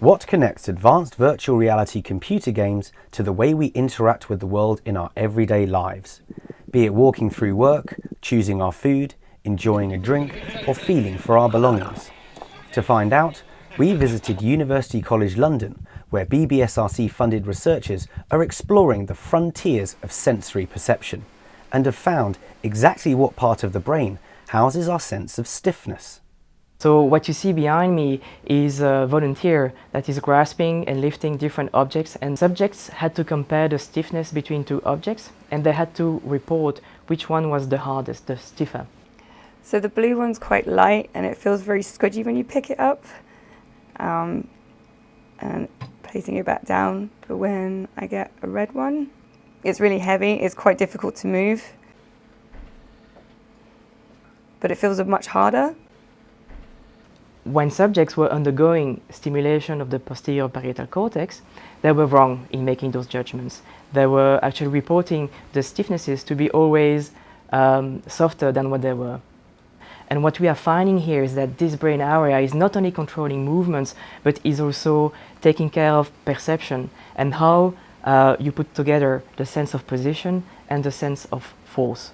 What connects advanced virtual reality computer games to the way we interact with the world in our everyday lives? Be it walking through work, choosing our food, enjoying a drink, or feeling for our belongings. To find out, we visited University College London, where BBSRC funded researchers are exploring the frontiers of sensory perception and have found exactly what part of the brain houses our sense of stiffness. So what you see behind me is a volunteer that is grasping and lifting different objects and subjects had to compare the stiffness between two objects and they had to report which one was the hardest, the stiffer. So the blue one's quite light and it feels very squidgy when you pick it up um, and placing it back down. But when I get a red one, it's really heavy, it's quite difficult to move but it feels much harder when subjects were undergoing stimulation of the posterior parietal cortex, they were wrong in making those judgments. They were actually reporting the stiffnesses to be always um, softer than what they were. And what we are finding here is that this brain area is not only controlling movements, but is also taking care of perception and how uh, you put together the sense of position and the sense of force.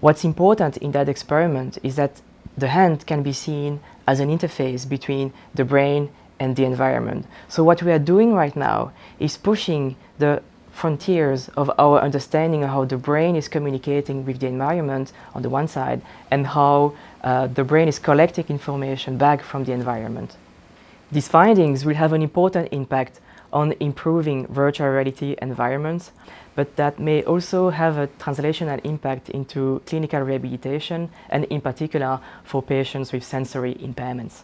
What's important in that experiment is that the hand can be seen as an interface between the brain and the environment. So what we are doing right now is pushing the frontiers of our understanding of how the brain is communicating with the environment on the one side and how uh, the brain is collecting information back from the environment. These findings will have an important impact on improving virtual reality environments, but that may also have a translational impact into clinical rehabilitation and in particular for patients with sensory impairments.